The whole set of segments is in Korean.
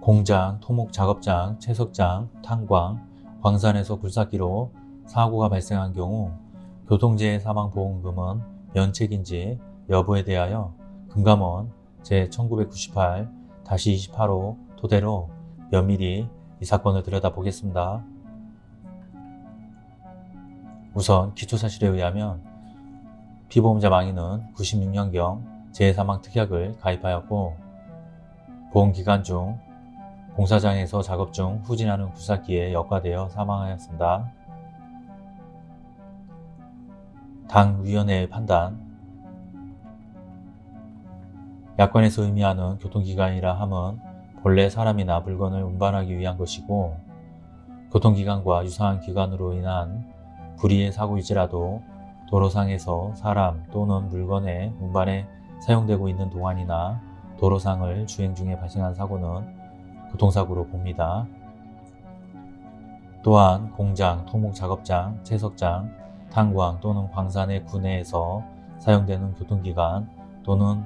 공장, 토목 작업장, 채석장, 탄광, 광산에서 굴삭기로 사고가 발생한 경우 교통재해 사망보험금은 면책인지 여부에 대하여 금감원 제1998-28호 토대로 면밀히 이 사건을 들여다보겠습니다. 우선 기초사실에 의하면 피보험자 망인은 96년경 재해사망특약을 가입하였고 보험기간 중 공사장에서 작업 중 후진하는 굴삭기에 역과되어 사망하였습니다. 당위원회의 판단 야권에서 의미하는 교통기관이라 함은 본래 사람이나 물건을 운반하기 위한 것이고 교통기관과 유사한 기관으로 인한 불의의 사고일지라도 도로상에서 사람 또는 물건의 운반에 사용되고 있는 동안이나 도로상을 주행 중에 발생한 사고는 교통사고로 봅니다. 또한 공장, 토목작업장, 채석장, 탄광 또는 광산의 구내에서 사용되는 교통기관 또는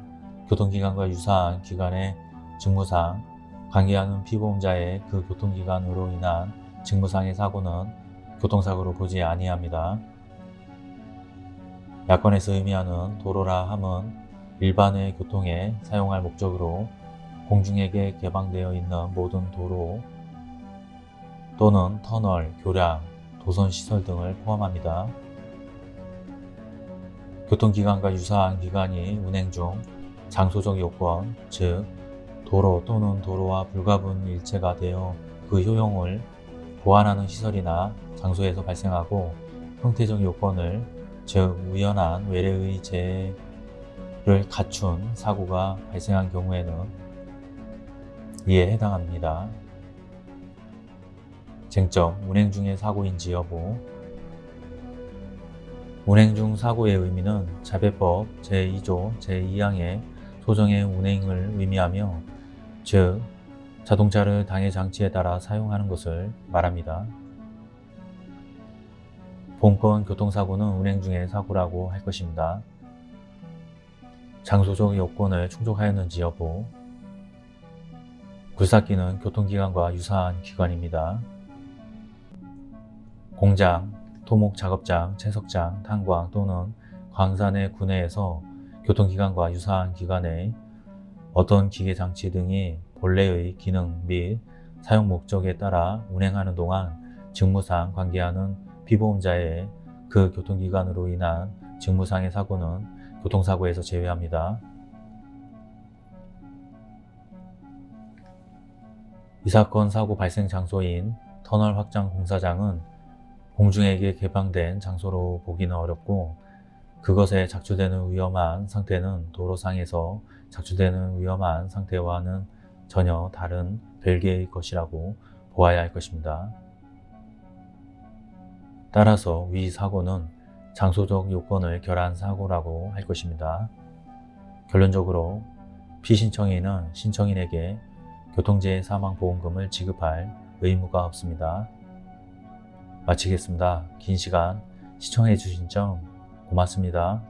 교통기관과 유사한 기관의 직무상 관계하는 피보험자의 그 교통기관으로 인한 직무상의 사고는 교통사고로 보지 아니합니다. 야권에서 의미하는 도로라 함은 일반의 교통에 사용할 목적으로 공중에게 개방되어 있는 모든 도로 또는 터널, 교량, 도선시설 등을 포함합니다. 교통기관과 유사한 기관이 운행 중 장소적 요건, 즉 도로 또는 도로와 불가분 일체가 되어 그 효용을 보완하는 시설이나 장소에서 발생하고 형태적 요건을 즉 우연한 외래의 재해를 갖춘 사고가 발생한 경우에는 이에 해당합니다. 쟁점, 운행 중의 사고인지 여부 운행 중 사고의 의미는 자배법 제2조 제2항의 소정의 운행을 의미하며 즉 자동차를 당해 장치에 따라 사용하는 것을 말합니다. 본건 교통사고는 운행 중의 사고라고 할 것입니다. 장소적 요건을 충족하였는지 여부 굴삭기는 교통기관과 유사한 기관입니다. 공장, 토목 작업장, 채석장, 탄광 또는 광산의 구내에서 교통기관과 유사한 기관의 어떤 기계장치 등이 본래의 기능 및 사용 목적에 따라 운행하는 동안 직무상 관계하는 피보험자의 그 교통기관으로 인한 직무상의 사고는 교통사고에서 제외합니다. 이 사건 사고 발생 장소인 터널 확장 공사장은 공중에게 개방된 장소로 보기는 어렵고 그것에 작주되는 위험한 상태는 도로상에서 작주되는 위험한 상태와는 전혀 다른 별개의 것이라고 보아야 할 것입니다. 따라서 위 사고는 장소적 요건을 결한 사고라고 할 것입니다. 결론적으로 피신청인은 신청인에게 교통재해 사망보험금을 지급할 의무가 없습니다. 마치겠습니다. 긴 시간 시청해 주신 점 고맙습니다.